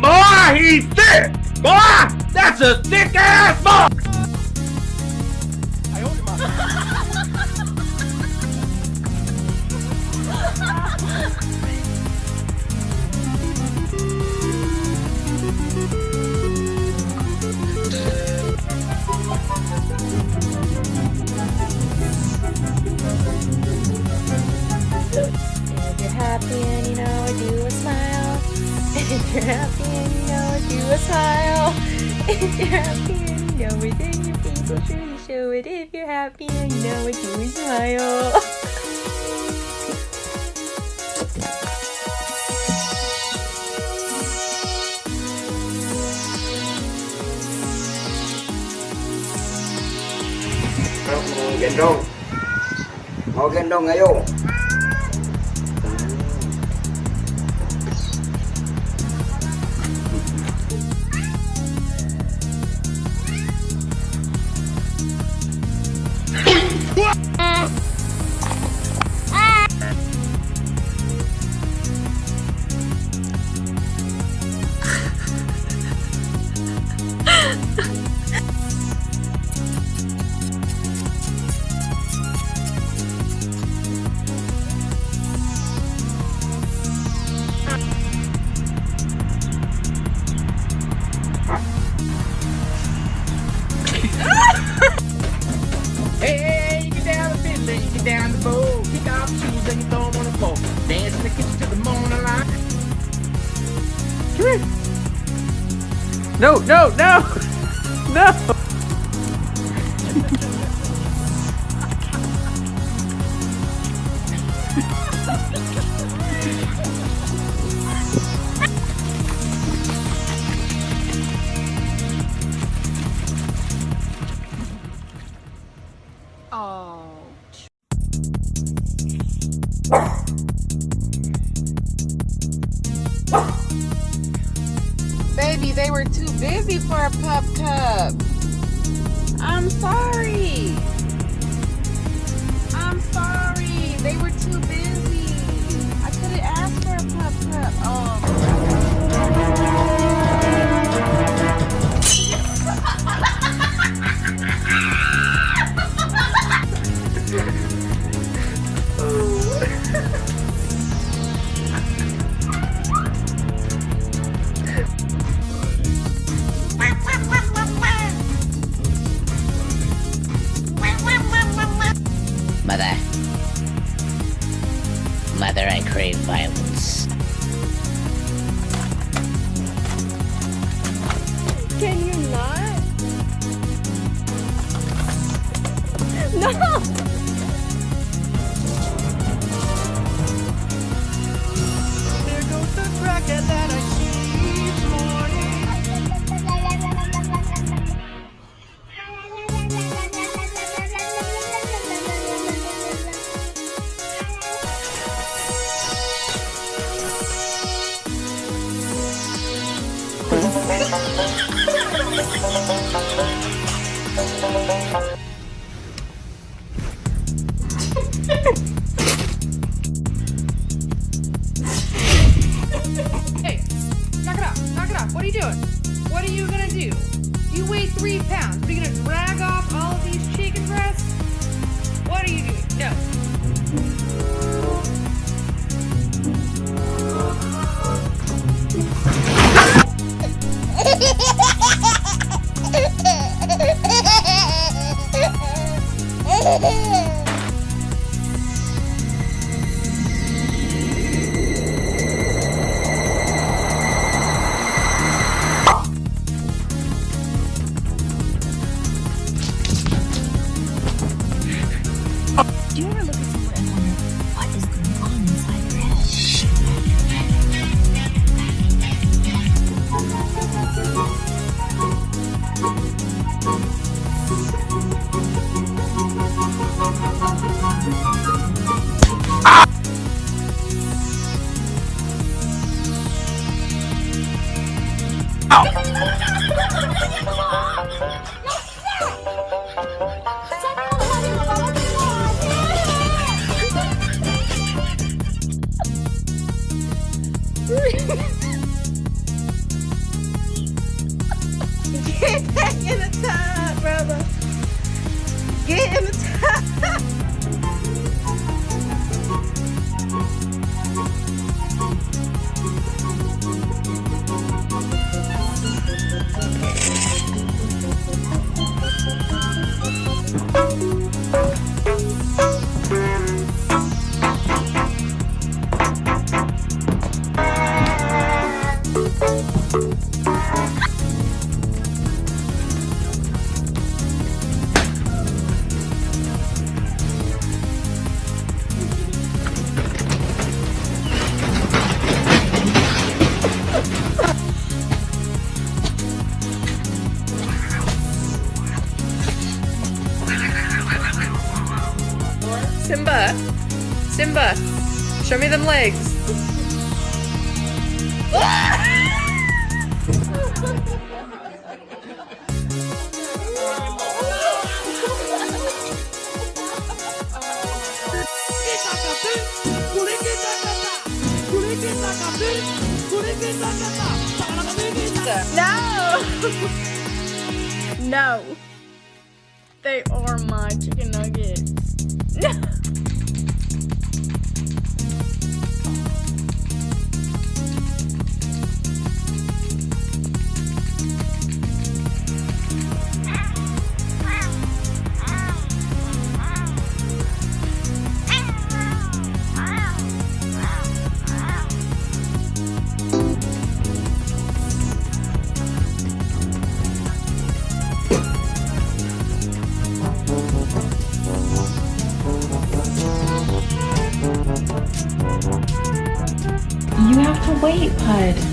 boy, he's thick! Boy, that's a thick ass box. it. If you're happy, I know it. you smile. Gendong. Mau gendong ayo. No, no, no! No! oh. they were too busy for a pup cup. I'm sorry. I'm sorry. They were too busy. now! Get back in the tub, brother. Get in the tub. Show me them legs. No! no. They are my chicken nuggets. No. Thank you. Wait, Pud.